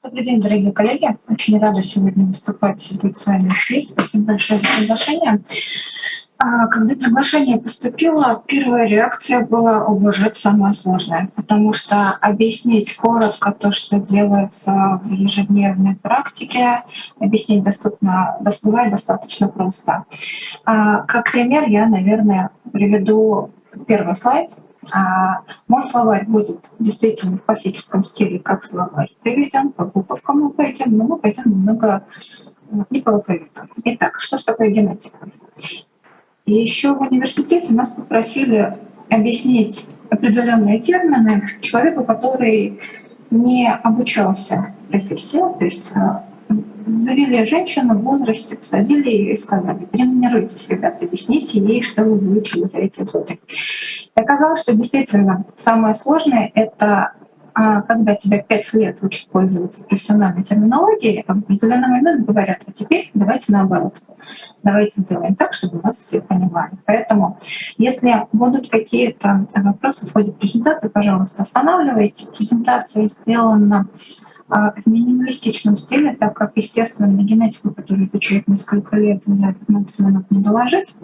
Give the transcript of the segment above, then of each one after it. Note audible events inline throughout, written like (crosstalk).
Добрый день, дорогие коллеги. Очень рада сегодня выступать и быть с вами здесь. Спасибо большое за приглашение. А, когда приглашение поступило, первая реакция была, о самое сложное, потому что объяснить коротко то, что делается в ежедневной практике, объяснить доступно, бывает достаточно просто. А, как пример я, наверное, приведу первый слайд, мой словарь будет действительно в классическом стиле, как словарь приведен, по буковкам мы пойдем, но мы пойдем немного не по алфавиту. Итак, что же такое генетика? И еще в университете нас попросили объяснить определенные термины человеку, который не обучался профессии, то есть а, завели женщину в возрасте, посадили ее и сказали, тренируйтесь, ребята, объясните ей, что вы выучили за эти годы. И оказалось, что действительно самое сложное — это а, когда тебя пять лет учат пользоваться профессиональной терминологией, а в определенный момент говорят, а теперь давайте наоборот. Давайте сделаем так, чтобы вас все понимали. Поэтому, если будут какие-то вопросы в ходе презентации, пожалуйста, останавливайте. Презентация сделана в минималистичном стиле, так как, естественно, на генетику, которую изучают несколько лет, за 15 минут не доложить.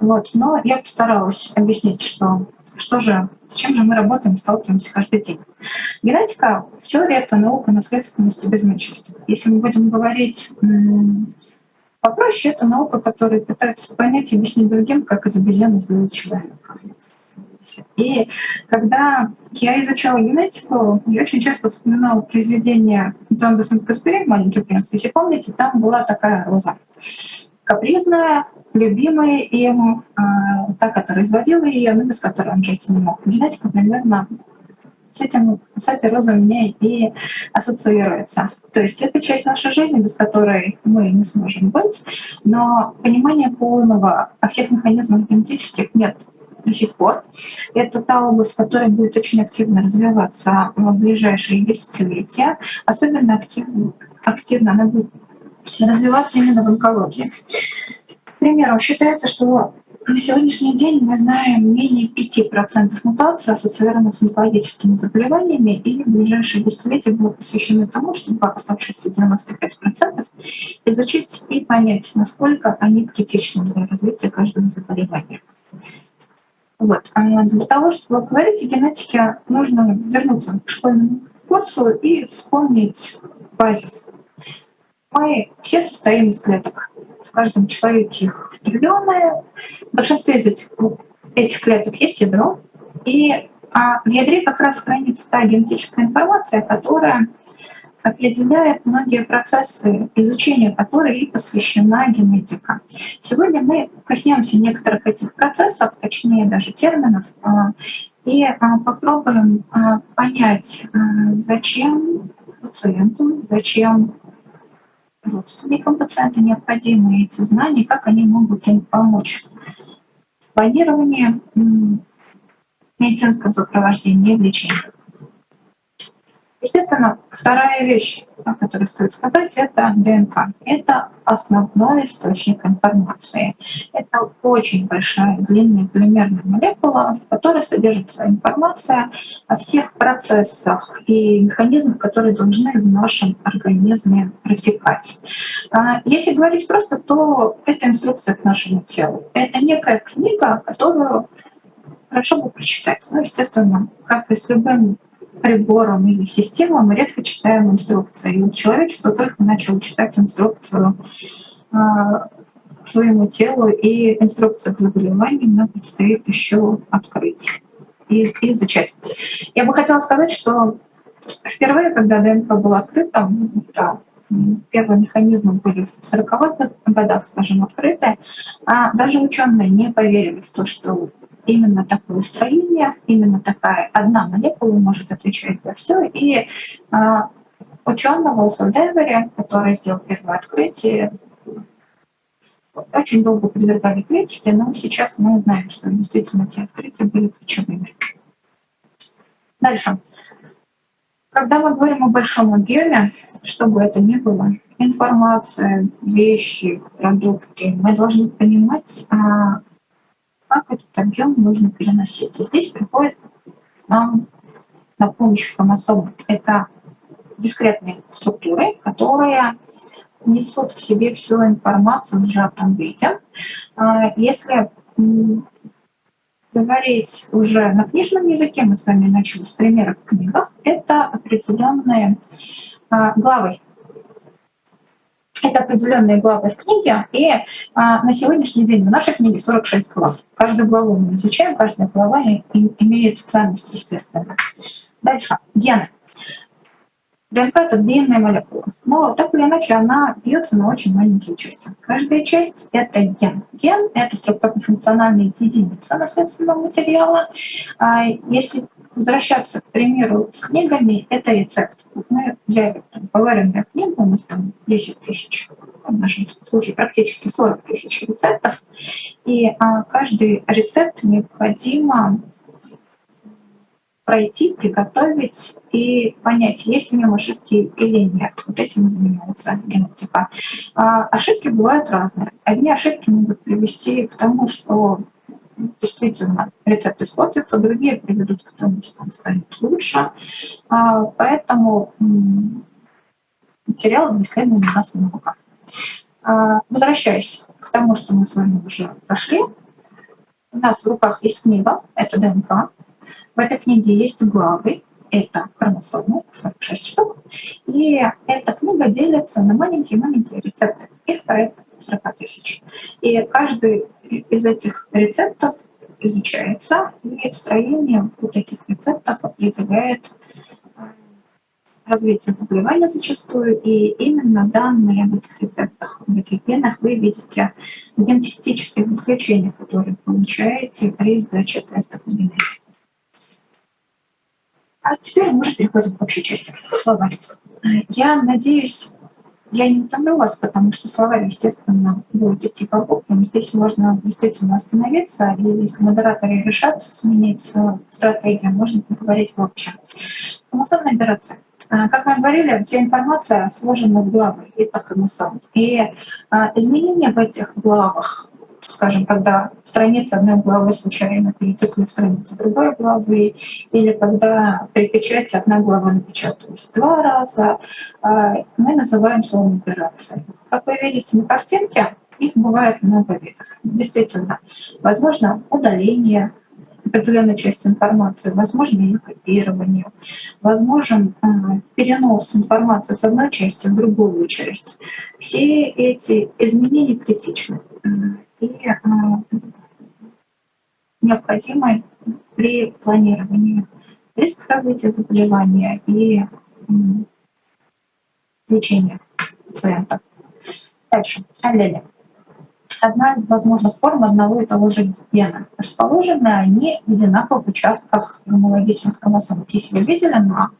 Вот. Но я постаралась объяснить, что, что же, с чем же мы работаем, сталкиваемся каждый день. Генетика в это наука наследственности без меньшинства. Если мы будем говорить попроще, это наука, которая пытается понять и объяснить другим, как из обезьяны сделать человека процессе. И когда я изучала генетику, я очень часто вспоминала произведение Антуан де «Маленький принц». Если помните, там была такая роза. Капризная, любимая им, э, та, которая изводила ее, но без которой он жить не мог. Генетика примерно с, этим, с этой розой у меня и ассоциируется. То есть это часть нашей жизни, без которой мы не сможем быть, но понимания полного о всех механизмах генетических нет до сих пор. Это та область, которая будет очень активно развиваться в ближайшие десятилетия. Особенно активно, активно она будет развиваться именно в онкологии. К примеру, считается, что на сегодняшний день мы знаем менее 5% мутаций, ассоциированных с онкологическими заболеваниями, и в ближайшие десятилетия будут посвящены тому, чтобы оставшиеся 95% изучить и понять, насколько они критичны для развития каждого заболевания. Вот. А для того, чтобы говорить о генетике, нужно вернуться к школьному курсу и вспомнить базис. Мы все состоим из клеток. В каждом человеке их триллионы. В большинстве из этих, этих клеток есть ядро. И а в ядре как раз хранится та генетическая информация, которая определяет многие процессы, изучения которых и посвящена генетика. Сегодня мы коснемся некоторых этих процессов, точнее даже терминов, а, и а, попробуем а, понять, зачем пациенту, зачем родственникам пациента необходимы эти знания, как они могут им помочь в планировании медицинского сопровождения и лечения. Естественно, вторая вещь, о которой стоит сказать, это ДНК. Это основной источник информации. Это очень большая, длинная полимерная молекула, в которой содержится информация о всех процессах и механизмах, которые должны в нашем организме протекать. А, если говорить просто, то это инструкция к нашему телу. Это некая книга, которую хорошо бы прочитать. Ну, естественно, как и с любым приборам или системам мы редко читаем инструкции. И человечество только начало читать инструкцию к своему телу, и инструкция к заболеваниям нам предстоит еще открыть и, и изучать. Я бы хотела сказать, что впервые, когда ДНК был открыта, да, первые механизмы были в 40-х годах, скажем, открыты, а даже ученые не поверили в то, что именно такое строение, именно такая одна молекула может отвечать за все. И а, ученого Уилсон Девери, который сделал первое открытие, очень долго подвергали критике, но сейчас мы знаем, что действительно эти открытия были ключевыми. Дальше. Когда мы говорим о большом объеме, что бы это ни было, информация, вещи, продукты, мы должны понимать, а, как этот объем нужно переносить. И здесь приходит нам на помощь хромосомы. Это дискретные структуры, которые несут в себе всю информацию в сжатом виде. А, если говорить уже на книжном языке, мы с вами начали с примеров в книгах, это определенные а, главы. Это определенные главы в книге, и а, на сегодняшний день в нашей книге 46 глав. Каждую главу мы изучаем, каждая глава имеет ценность, естественно. Дальше. Гены. ДНК – это длинная молекула. Но так или иначе она бьется на очень маленькие части. Каждая часть – это ген. Ген – это структурно-функциональная единица наследственного материала. А если возвращаться, к примеру, с книгами, это рецепт. Мы взяли поваренную книгу, у нас там 10 тысяч, в нашем случае практически 40 тысяч рецептов, и а, каждый рецепт необходимо пройти, приготовить и понять, есть в нем ошибки или нет. Вот этим занимается генетика. А ошибки бывают разные. Одни ошибки могут привести к тому, что действительно рецепт испортится, другие приведут к тому, что он станет лучше. А, поэтому материалов исследования у нас. А, возвращаясь к тому, что мы с вами уже прошли, у нас в руках есть книга, это ДНК, в этой книге есть главы, это хромосомы, 46 штук, и эта книга делится на маленькие-маленькие рецепты. Их порядка 40 тысяч. И каждый из этих рецептов изучается, и строение вот этих рецептов определяет э, развитие заболевания зачастую, и именно данные об этих рецептах, в этих генах вы видите в генетических которые получаете при сдаче тестов на генетику. А теперь мы уже переходим к общей части словарь. Я надеюсь, я не утомлю вас, потому что словарь, естественно, будет идти по буквам. Здесь можно действительно остановиться, и если модераторы решат сменить стратегию, можно поговорить в общем. Операция. Как мы говорили, вся информация сложена в главы, это хромосом. И а, изменения в этих главах скажем, когда страница одной главы случайно перетекла в страницу другой главы, или когда при печати одна глава напечаталась два раза, а, мы называем словом операцией. Как вы видите на картинке, их бывает много видов. Действительно, возможно удаление определенной части информации, возможно ее копирование, возможен э, перенос информации с одной части в другую часть. Все эти изменения критичны и э, необходимы при планировании риска развития заболевания и лечения пациента. Дальше. Аллели. Одна из возможных форм одного и того же гена. Расположены они в одинаковых участках гомологичных хромосом. Если вы видели на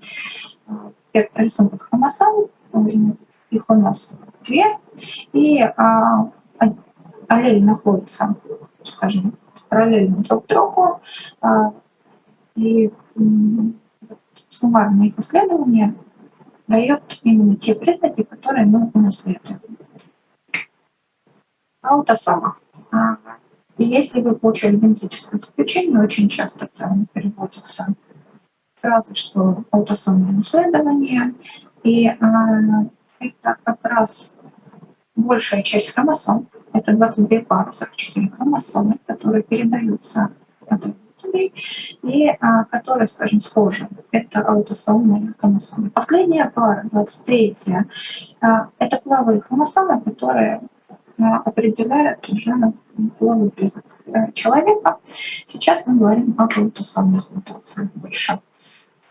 э, рисунках хромосом, их у нас две, и а, аллель находится, скажем, параллельно друг другу, а, и суммарное их исследование дает именно те признаки, которые мы унаследуем. Аутосома. А, и если вы получили генетическое заключение, очень часто это переводится фразы, что аутосомное наследование, и а, это как раз большая часть хромосом, это 22 пары, 44 хромосомы, которые передаются от родителей и а, которые, скажем, схожи. Это аутосомные хромосомы. Последняя пара, 23 а, это половые хромосомы, которые определяют уже половой признак человека. Сейчас мы говорим об аутосомных мутациях больше.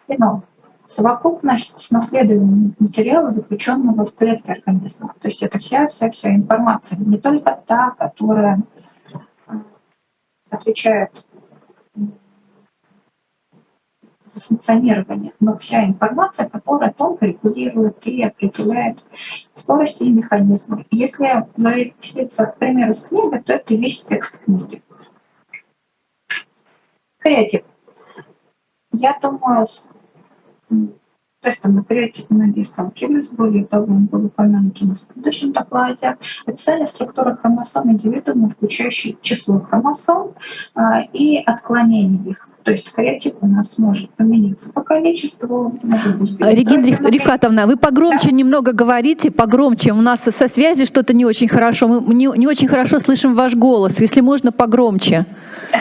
Геном совокупность наследуемого материала, заключенного в клетке организма. То есть это вся-вся-вся информация, не только та, которая э, отвечает за функционирование, но вся информация, которая тонко регулирует и определяет скорость и механизмы. Если зависится, к примеру, с книгой, то это весь текст книги. Креатив. Я думаю, тестом на креатив многие сталкивались. Более того, он был упомянут у нас в предыдущем докладе. Описание структуры хромосом индивидуума, включающей число хромосом а, и отклонение их. То есть креатив у нас может поменяться по количеству. Регина Рифкатовна, вы погромче да? немного говорите, погромче. У нас со связи что-то не очень хорошо. Мы не, не очень хорошо слышим ваш голос. Если можно, погромче.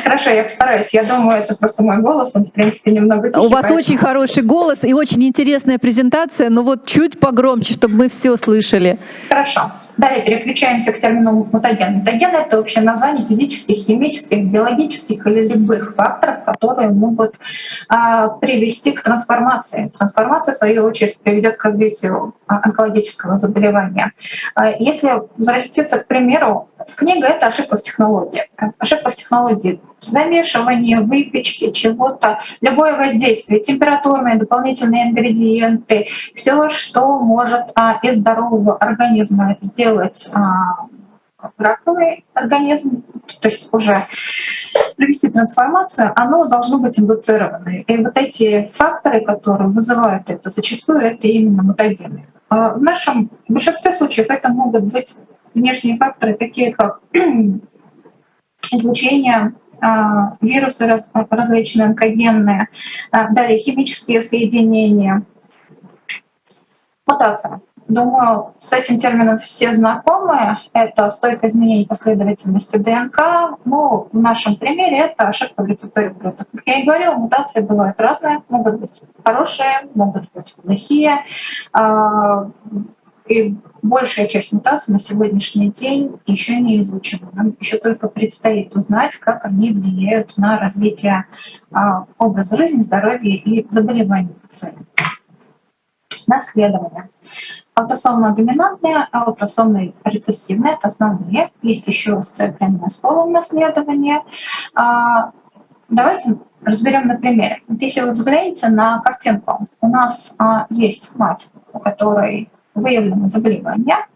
Хорошо, я постараюсь. Я думаю, это просто мой голос, он, в принципе, немного тихий. У вас поэтому... очень хороший голос и очень интересная презентация, но вот чуть погромче, чтобы мы все слышали. Хорошо. Далее переключаемся к термину мутаген. Мутаген — это общее название физических, химических, биологических или любых факторов, которые могут а, привести к трансформации. Трансформация, в свою очередь, приведет к развитию а, онкологического заболевания. А, если возвратиться к примеру, книга — это ошибка в технологии. Ошибка в технологии замешивание, выпечки чего-то, любое воздействие, температурные дополнительные ингредиенты, все, что может а, из здорового организма сделать а, раковый организм, то есть уже провести трансформацию, оно должно быть индуцировано. И вот эти факторы, которые вызывают это, зачастую это именно мутагены. А в нашем в большинстве случаев это могут быть внешние факторы, такие как (clears throat) излучение вирусы различные, онкогенные, а, далее химические соединения. Мутация. Думаю, с этим термином все знакомы. Это стойкое изменение последовательности ДНК. Ну, в нашем примере это ошибка в рецепторе прота. Как я и говорила, мутации бывают разные. Могут быть хорошие, могут быть плохие. И большая часть мутаций на сегодняшний день еще не изучена. Нам еще только предстоит узнать, как они влияют на развитие а, образа жизни, здоровья и заболеваний пациента. Наследование. Аутосомно-доминантные, аутосомно-рецессивные — это основные. Есть еще сцепленное с полом наследование. А, давайте разберем на примере. Вот если вы взглянете на картинку, у нас а, есть мать, у которой выявлено заболевание.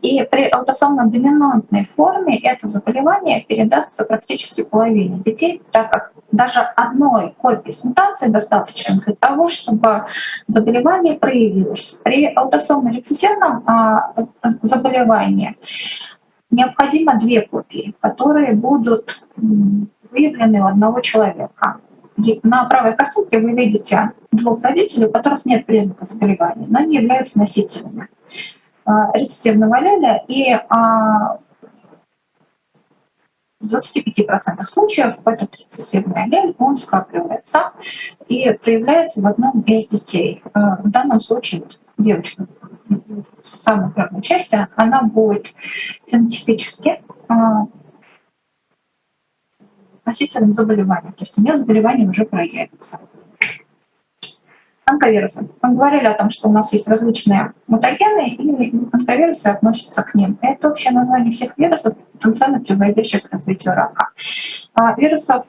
И при аутосомно-доминантной форме это заболевание передастся практически половине детей, так как даже одной копии с мутацией достаточно для того, чтобы заболевание проявилось. При аутосомно-рецессивном а, заболевании необходимо две копии, которые будут выявлены у одного человека. На правой картинке вы видите двух родителей, у которых нет признаков заболевания, но они являются носителями а, рецессивного аллеля, и а, в 25% случаев этот рецессивный аллель, он скапливается и проявляется в одном из детей. А, в данном случае девочка в самой первой части, она будет фенотипически носителем заболевания, то есть у нее заболевание уже проявится. Онковирусы. Мы говорили о том, что у нас есть различные мутагены, и онковирусы относятся к ним. Это общее название всех вирусов, потенциально приводящих к развитию рака. А вирусов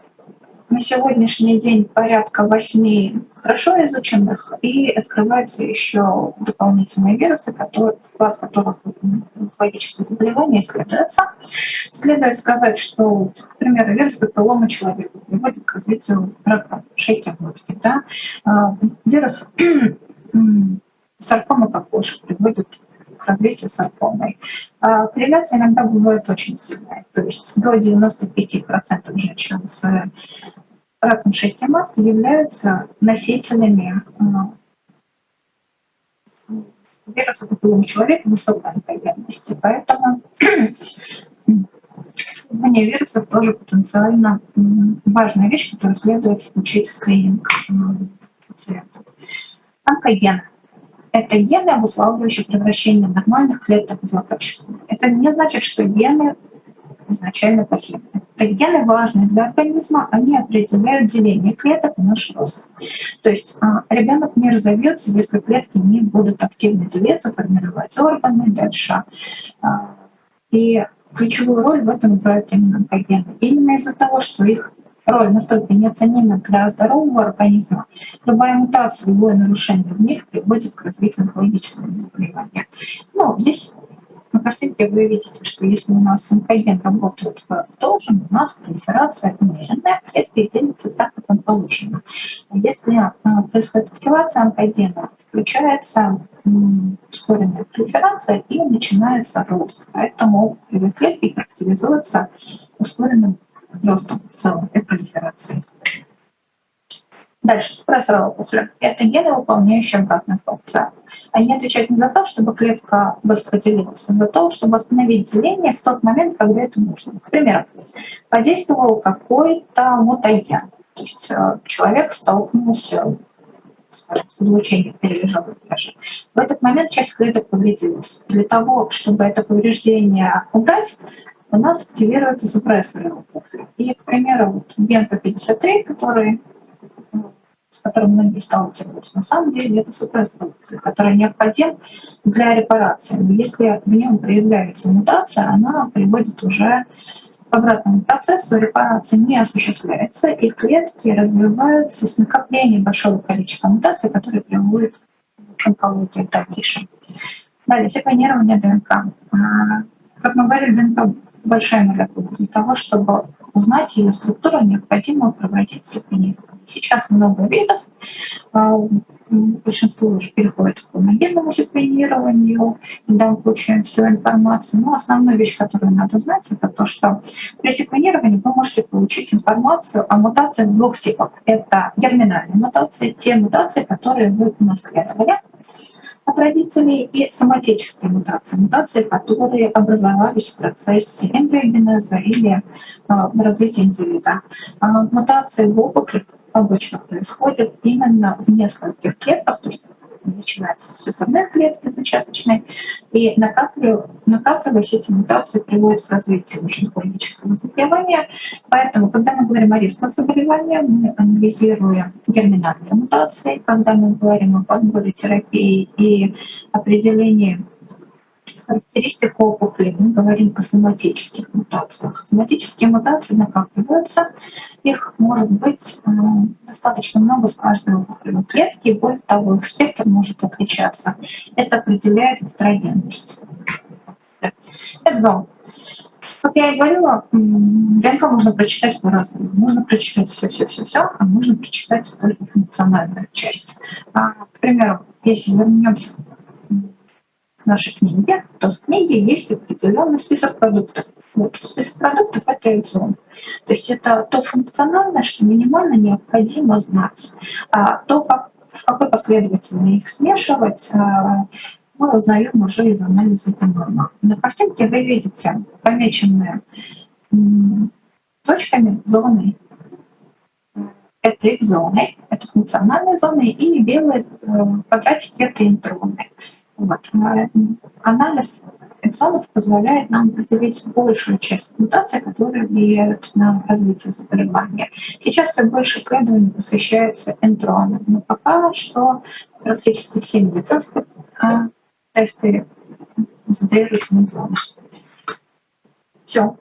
на сегодняшний день порядка восьми хорошо изученных, и открываются еще дополнительные вирусы, которые, вклад которых онкологические заболевания исследуется. Следует сказать, что, к примеру, вирус папиллома человека приводит к развитию рака шейки глотки. Да? А, вирус (clears throat) саркома кокошек приводит к развитию саркомы. А, корреляция иногда бывает очень сильная, то есть до 95% женщин с раком шейки матки являются носителями а, вируса папиллома человека высокой онкогенности. Поэтому исследование вирусов тоже потенциально важная вещь, которую следует включить в скрининг пациентов. Онкогены это гены, обуславливающие превращение нормальных клеток в злокачественных. Это не значит, что гены изначально плохие. Это гены важны для организма, они определяют деление клеток и наш рост. То есть а, ребенок не разовьется, если клетки не будут активно делиться, формировать органы дальше. А, и ключевую роль в этом играют именно онкогены. Именно из-за того, что их роль настолько неоценима для здорового организма, любая мутация, любое нарушение в них приводит к развитию онкологического заболевания. Ну, здесь на картинке вы видите, что если у нас онкоген работает как должен, у нас пролиферация умеренная, клетки делятся так, как им положено. Если а, происходит активация онкогена, включается ускоренная пролиферация и начинается рост. Поэтому клетки характеризуются ускоренным ростом в целом и пролиферацией. Дальше, спрессор опухоли. Это гены, выполняющие обратную функцию. Они отвечают не за то, чтобы клетка быстро делилась, а за то, чтобы остановить деление в тот момент, когда это нужно. К примеру, подействовал какой-то мутаген. То есть э, человек столкнулся скажем, с излучением перележал даже. В этот момент часть клеток повредилась. Для того, чтобы это повреждение убрать, у нас активируются супрессоры опухоли. И, к примеру, вот ген P53, который с которым многие сталкиваются. На самом деле это супрессор, который необходим для репарации. Но если в нем проявляется мутация, она приводит уже к обратному процессу, репарация не осуществляется, и клетки развиваются с накоплением большого количества мутаций, которые приводят к онкологии дальнейшем. Далее, секвенирование ДНК. А, как мы говорили, ДНК большая молекула. Для того, чтобы узнать ее структуру, необходимо проводить секвенирование. Сейчас много видов, а, большинство уже переходит к генному секвенированию, когда мы получаем всю информацию. Но основная вещь, которую надо знать, это то, что при секвенировании вы можете получить информацию о мутациях двух типов. Это герминальные мутации, те мутации, которые вы унаследовали от родителей, и соматические мутации, мутации, которые образовались в процессе эмбриогенеза или э, развития индивида. Э, мутации в опухолях обычно происходят именно в нескольких клетках, то есть начинается с сосудной клетки зачаточной, и накапливаясь эти мутации приводят к развитию уже хронического заболевания. Поэтому, когда мы говорим о рисках заболевания, мы анализируем герминальные мутации, когда мы говорим о подборе терапии и определении характеристик опухоли, мы говорим о соматических мутациях. Соматические мутации накапливаются, их может быть э, достаточно много в каждой опухолевой клетке, и более того, их спектр может отличаться. Это определяет гетерогенность. Экзон. Как я и говорила, ДНК можно прочитать по-разному. Можно прочитать все-все-все-все, а можно прочитать только функциональную часть. А, к примеру, если вернемся нашей книге, то в книге есть определенный список продуктов. Вот, список продуктов – это экзон. То есть это то функциональное, что минимально необходимо знать. А то, как, в какой последовательности их смешивать, а, мы узнаем уже из анализа генома. На картинке вы видите помеченные точками зоны. Это экзоны, это функциональные зоны, и белые э, квадратики – это интроны. Вот. Анализ эксонов позволяет нам определить большую часть мутаций, которые влияют на развитие заболевания. Сейчас все больше исследований посвящается энтронам, но пока что практически все медицинские а, тесты концентрируются на эксонах. Все.